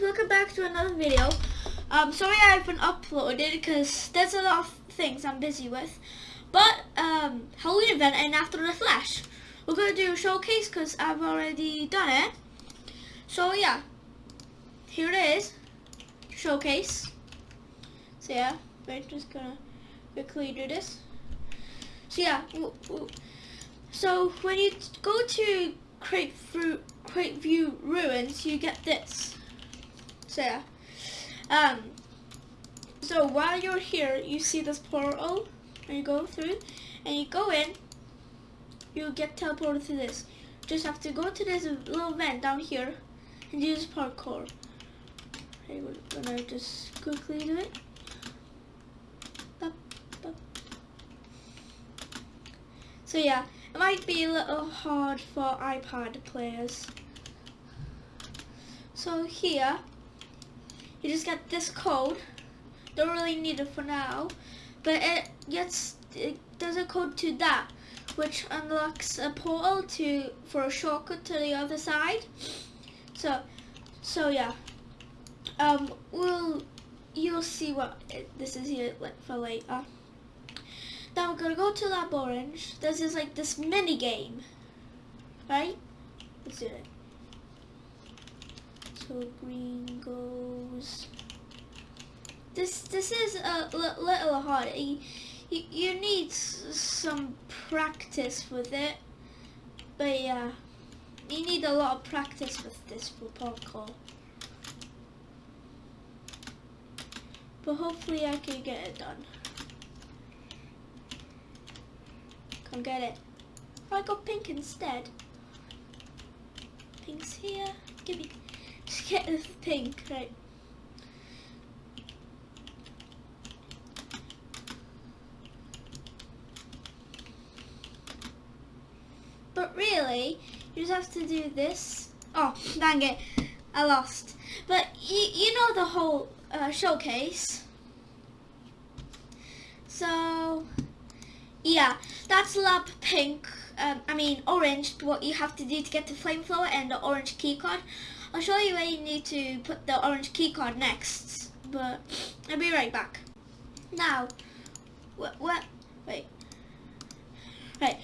welcome back to another video. Um, sorry I haven't uploaded because there's a lot of things I'm busy with. But, um, Halloween event and After the Flash. We're going to do a showcase because I've already done it. So yeah, here it is, showcase. So yeah, we're just gonna quickly do this. So yeah, so when you go to Create View Ruins, you get this. So yeah. Um, so while you're here, you see this portal, and you go through, and you go in, you get teleported to this. Just have to go to this little vent down here, and use parkour. Okay, we're gonna just quickly do it. So yeah, it might be a little hard for iPad players. So here, you just get this code. Don't really need it for now, but it gets it does a code to that, which unlocks a portal to for a shortcut to the other side. So, so yeah, um, we'll you'll see what it, this is here for later. Now we're gonna go to Lab Orange. This is like this mini game, right? Let's do it. So green goes. This this is a little hard. You, you, need some practice with it, but yeah, you need a lot of practice with this for parkour. But hopefully I can get it done. Come get it. I got pink instead. Pink's here. Give me. Get this pink, right? But really, you just have to do this. Oh, dang it. I lost. But you, you know the whole uh, showcase. So, yeah, that's lab pink, um, I mean orange, what you have to do to get the flamethrower and the orange keycard. I'll show you where you need to put the orange keycard next, but I'll be right back. Now, what, what, wait, right,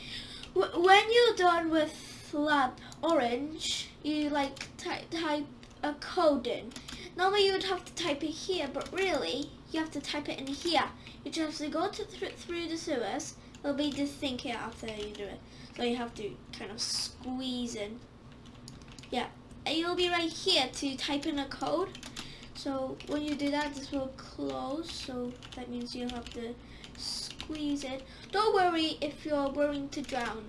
when you're done with lab orange, you like type a code in. Normally you would have to type it here, but really, you have to type it in here. You just have to go to th through the sewers, there'll be this thing here after you do it. So you have to kind of squeeze in. Yeah, you'll be right here to type in a code. So when you do that, this will close. So that means you'll have to squeeze it. Don't worry if you're worrying to drown.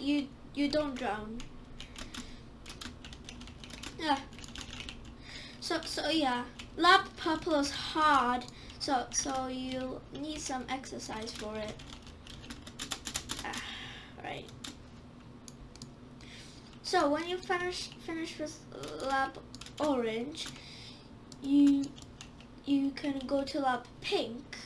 You you don't drown. Yeah. So so yeah, lab purple is hard. So so you need some exercise for it right. So when you finish finish with lab orange, you you can go to lab pink,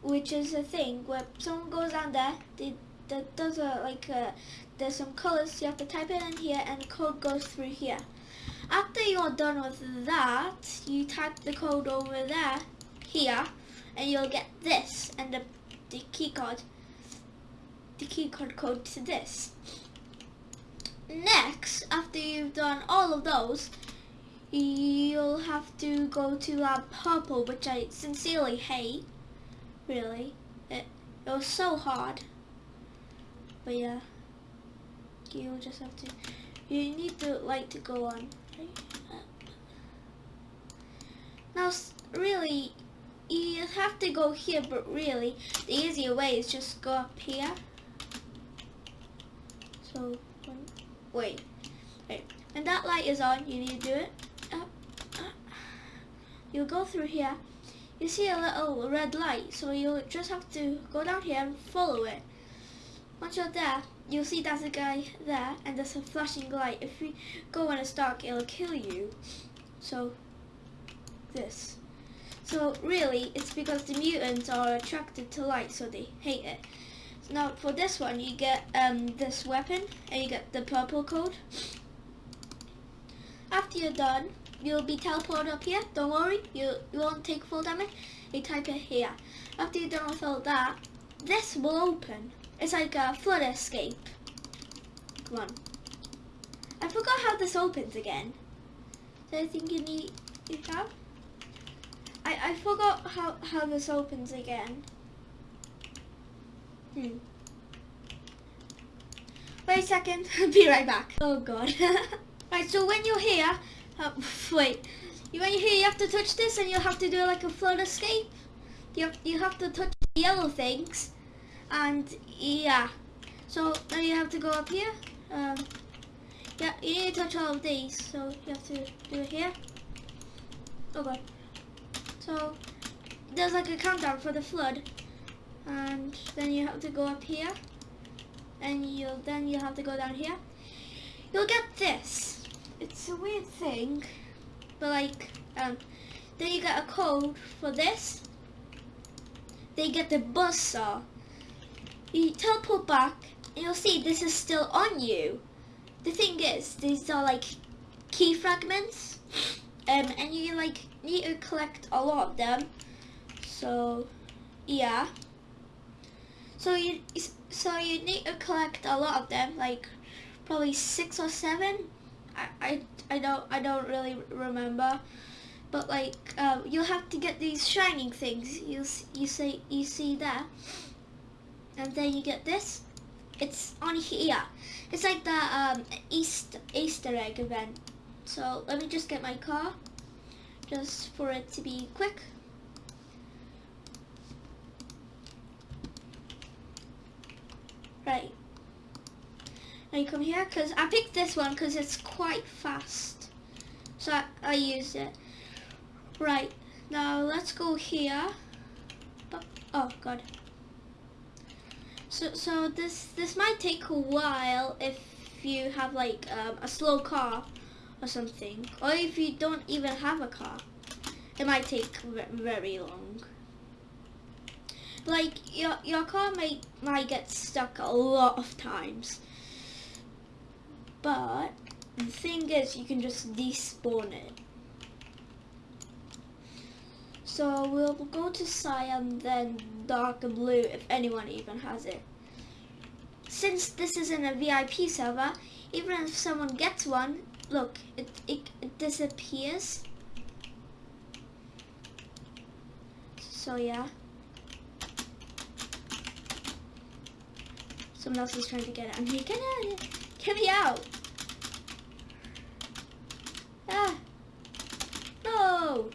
which is a thing where someone goes down there, they, that does a like a, there's some colors you have to type it in here and the code goes through here. After you're done with that, you type the code over there, here, and you'll get this and the, the key card the keycard code to this. Next, after you've done all of those, you'll have to go to Lab Purple, which I sincerely hate, really. It, it was so hard. But yeah, you'll just have to, you need the light to go on. Now, really, you have to go here, but really, the easier way is just go up here. So, wait. Wait. When that light is on, you need to do it. Up, up. You'll go through here. You see a little red light, so you'll just have to go down here and follow it. Once you're there, you'll see there's a guy there, and there's a flashing light. If you go when it's dark, it'll kill you. So, this. So really, it's because the mutants are attracted to light, so they hate it. Now for this one, you get um, this weapon and you get the purple code. After you're done, you'll be teleported up here. Don't worry, you, you won't take full damage. You type it here. After you're done with all that, this will open. It's like a flood escape. Come on. I forgot how this opens again. So I think you need you have. I, I forgot how, how this opens again. Hmm. Wait a second, I'll be right back. Oh god. right, so when you're here, uh, wait, when you're here you have to touch this and you'll have to do like a flood escape. You have, you have to touch the yellow things and yeah. So now you have to go up here. Um, yeah, you need to touch all of these, so you have to do it here. Oh god. So there's like a countdown for the flood and then you have to go up here. And you'll then you'll have to go down here. You'll get this. It's a weird thing but like um, then you get a code for this. They get the buzz saw you teleport back and you'll see this is still on you. The thing is these are like key fragments. Um, and you like need to collect a lot of them. So yeah so you so you need to collect a lot of them, like probably six or seven. I I, I don't I don't really remember, but like uh, you'll have to get these shining things. You you see you see there, and then you get this. It's on here. It's like the um, Easter Easter egg event. So let me just get my car, just for it to be quick. Right. Now you come here, because I picked this one because it's quite fast. So I, I used it. Right. Now let's go here. Oh, God. So, so this this might take a while if you have like um, a slow car or something, or if you don't even have a car, it might take very long like your your car may might get stuck a lot of times. But the thing is you can just despawn it. So we'll go to cyan then dark blue if anyone even has it. Since this isn't a VIP server, even if someone gets one, look, it, it, it disappears. So yeah. Someone else is trying to get at me. Get out! Get me out! Ah! No!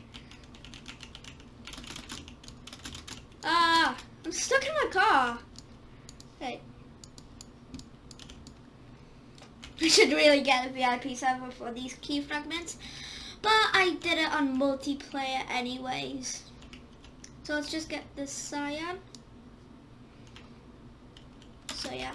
Ah! I'm stuck in my car. Hey. I should really get a VIP server for these key fragments. But I did it on multiplayer anyways. So let's just get this cyan so yeah.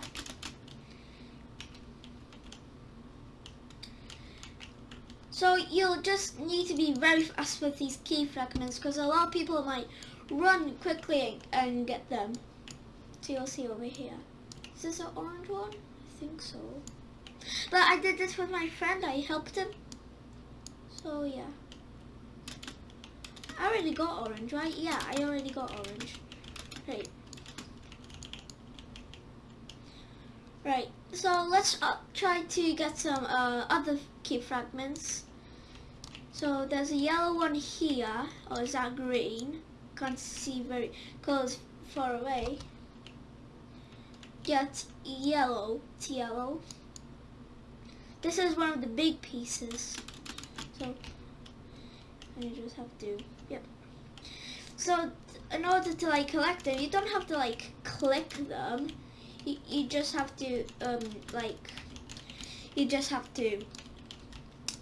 So you'll just need to be very fast with these key fragments because a lot of people might run quickly and get them. So you'll see over here. Is this an orange one? I think so. But I did this with my friend. I helped him. So yeah. I already got orange, right? Yeah, I already got orange. Right. Right, so let's uh, try to get some uh, other key fragments. So there's a yellow one here, or is that green? Can't see very close, far away. Get yellow, it's yellow. This is one of the big pieces. So I just have to, yep. So in order to like collect them, you don't have to like click them you, you just have to um like you just have to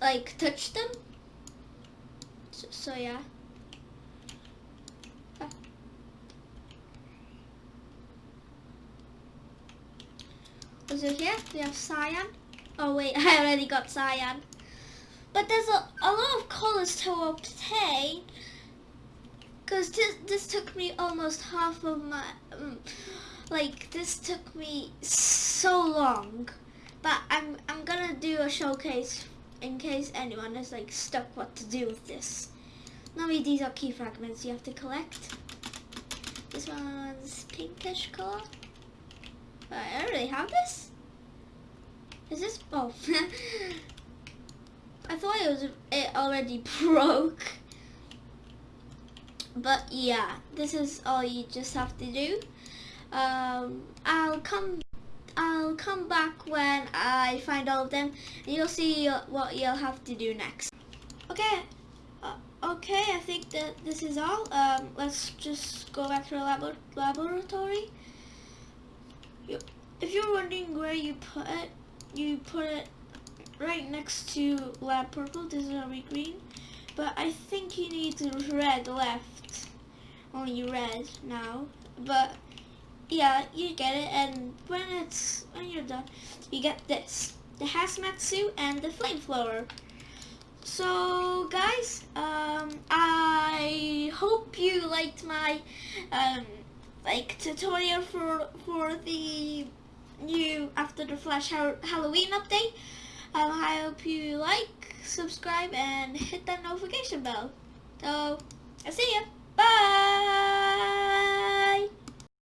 like touch them so, so yeah it here? We have cyan. Oh wait, I already got cyan. But there's a, a lot of colors to obtain. Because this, this took me almost half of my... Um, like this took me so long but I'm I'm gonna do a showcase in case anyone is like stuck what to do with this. Normally these are key fragments you have to collect. This one's pinkish color. I already have this? Is this, oh. I thought it was, it already broke. But yeah, this is all you just have to do. Um, I'll come I'll come back when I find all of them and you'll see what you'll have to do next. Okay, uh, okay, I think that this is all. Um, let's just go back to the lab laboratory. If you're wondering where you put it, you put it right next to lab purple. This is already green. But I think you need red left. Only red now. But yeah, you get it. And when it's when you're done, you get this: the hazmat suit and the flamethrower. So guys, um, I hope you liked my um, like tutorial for for the new After the Flash ha Halloween update. Um, I hope you like, subscribe, and hit that notification bell. So, I'll see you. Bye!